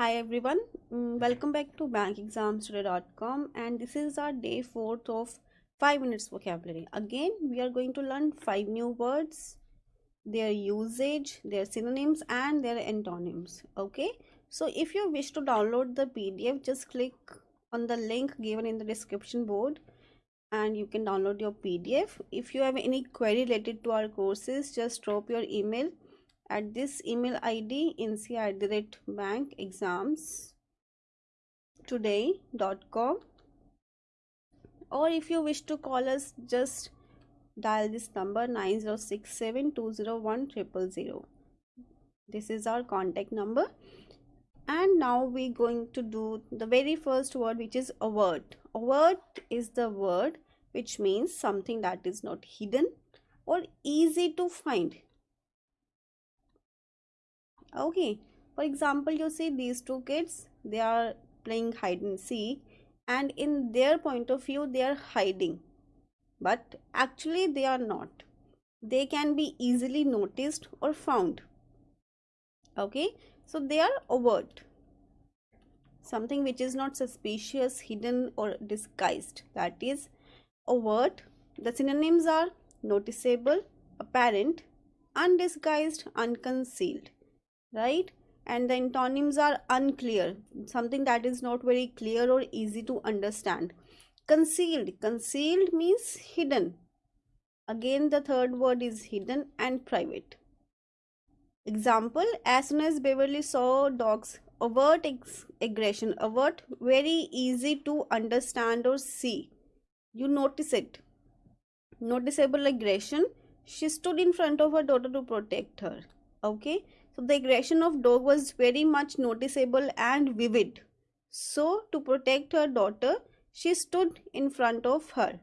Hi everyone, Mm, welcome back to bankexamstoday.com and this is our day 4th of 5 minutes vocabulary. Again, we are going to learn 5 new words, their usage, their synonyms and their antonyms. Okay, so if you wish to download the PDF, just click on the link given in the description board and you can download your PDF. If you have any query related to our courses, just drop your email at this email id inc at the rate bank exams today.com or if you wish to call us just dial this number 9067201000 this is our contact number. And now we're going to do the very first word which is overt. A word is the word which means something that is not hidden or easy to find okay. For example you see these two kids they are playing hide and seek and in their point of view they are hiding. But actually they are not. They can be easily noticed or found. Okay. So they are overt. Something which is not suspicious hidden or disguised. That is overt. The synonyms are noticeable apparent undisguised unconcealed right? And the antonyms are unclear something that is not very clear or easy to understand. Concealed. Concealed means hidden. Again the third word is hidden and private. Example as soon as beverly saw dogs overt aggression. Overt very easy to understand or see. You notice it. Noticeable aggression. She stood in front of her daughter to protect her. Okay so the aggression of dog was very much noticeable and vivid. So to protect her daughter, she stood in front of her.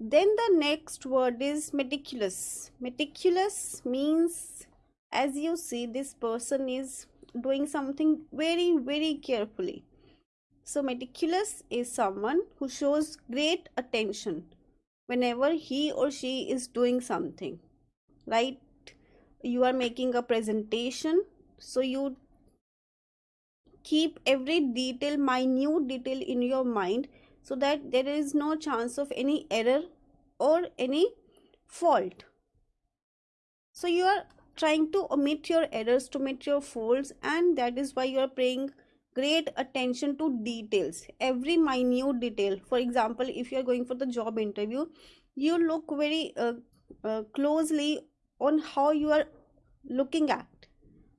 Then the next word is meticulous. Meticulous means as you see this person is doing something very very carefully. So meticulous is someone who shows great attention whenever he or she is doing something right you are making a presentation so you keep every detail minute detail in your mind so that there is no chance of any error or any fault. So you are trying to omit your errors to omit your faults and that is why you are paying great attention to details every minute detail. For example if you are going for the job interview you look very uh, uh, closely on how you are looking at.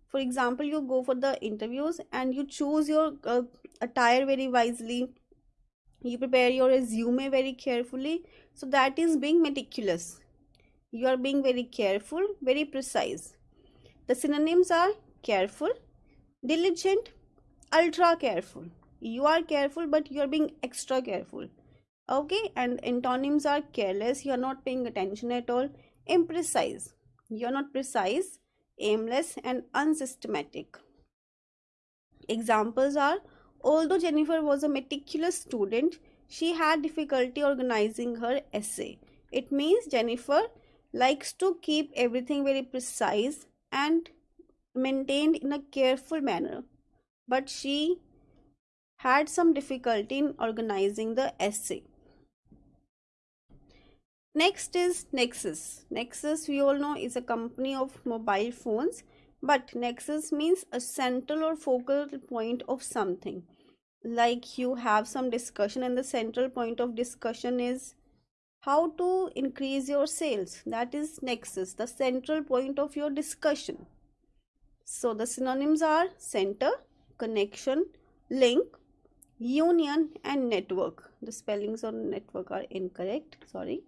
For example you go for the interviews and you choose your uh, attire very wisely. You prepare your resume very carefully. So that is being meticulous. You are being very careful very precise. The synonyms are careful diligent ultra careful. You are careful but you are being extra careful. Okay? And antonyms are careless. You are not paying attention at all. Imprecise you are not precise aimless and unsystematic. Examples are although jennifer was a meticulous student she had difficulty organizing her essay. It means jennifer likes to keep everything very precise and maintained in a careful manner. But she had some difficulty in organizing the essay Next is Nexus. Nexus we all know is a company of mobile phones but Nexus means a central or focal point of something. Like you have some discussion and the central point of discussion is how to increase your sales. That is Nexus, the central point of your discussion. So the synonyms are center, connection, link, union and network. The spellings on network are incorrect, sorry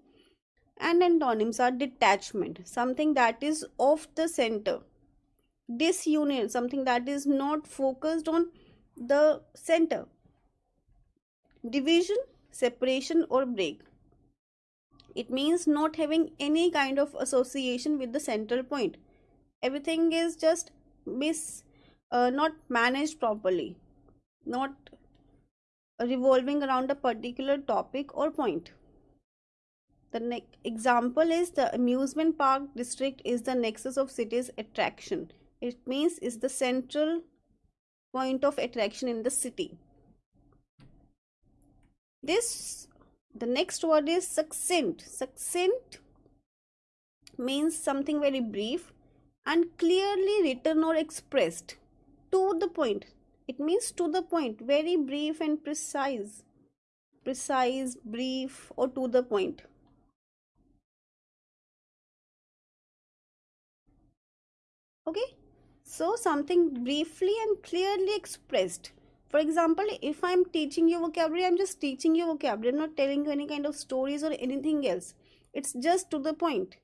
and antonyms are detachment something that is off the center. Disunion something that is not focused on the center. Division separation or break. It means not having any kind of association with the central point. Everything is just mis uh, not managed properly. Not revolving around a particular topic or point the next example is the amusement park district is the nexus of city's attraction. it means is the central point of attraction in the city. This the next word is succinct. Succinct means something very brief and clearly written or expressed to the point. It means to the point very brief and precise. Precise brief or to the point okay? So something briefly and clearly expressed. For example if i'm teaching you vocabulary i'm just teaching you vocabulary I'm not telling you any kind of stories or anything else. It's just to the point.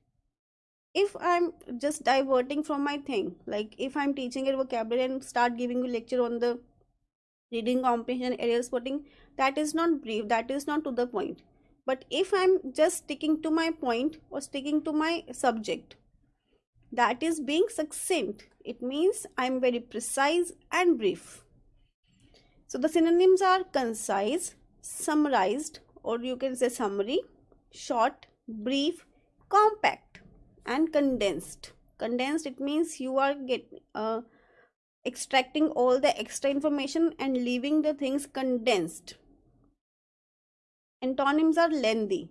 If i'm just diverting from my thing like if i'm teaching a vocabulary and start giving you lecture on the reading comprehension area spotting that is not brief that is not to the point. But if i'm just sticking to my point or sticking to my subject that is being succinct it means i'm very precise and brief so the synonyms are concise, summarized, or you can say summary, short, brief, compact, and condensed. Condensed it means you are get uh, extracting all the extra information and leaving the things condensed. Antonyms are lengthy.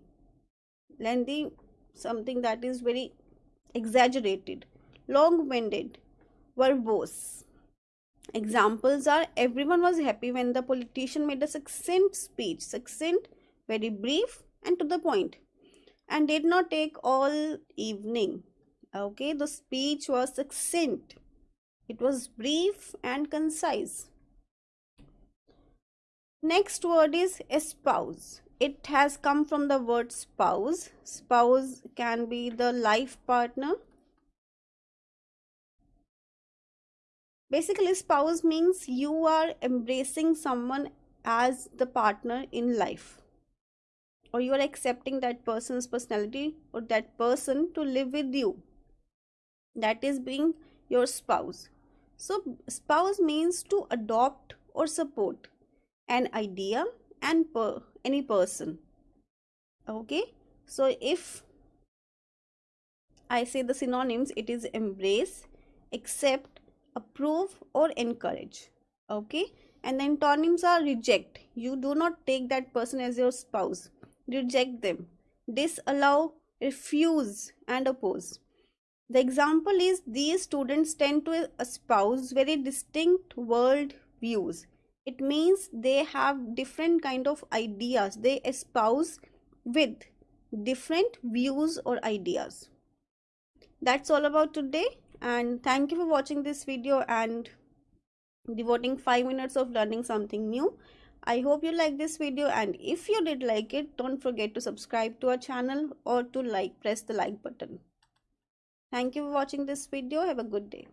Lengthy, something that is very exaggerated, long-winded, verbose Examples are everyone was happy when the politician made a succinct speech, succinct, very brief and to the point, and did not take all evening. Okay, the speech was succinct, it was brief and concise. Next word is espouse. It has come from the word spouse. Spouse can be the life partner. Basically spouse means you are embracing someone as the partner in life or you are accepting that person's personality or that person to live with you. That is being your spouse. So spouse means to adopt or support an idea and per any person. Okay? So if i say the synonyms it is embrace accept approve or encourage. Okay? And the antonyms are reject. You do not take that person as your spouse. Reject them. Disallow refuse and oppose. The example is these students tend to espouse very distinct world views it means they have different kind of ideas they espouse with different views or ideas. That's all about today and thank you for watching this video and devoting 5 minutes of learning something new. I hope you like this video and if you did like it don't forget to subscribe to our channel or to like press the like button. Thank you for watching this video. Have a good day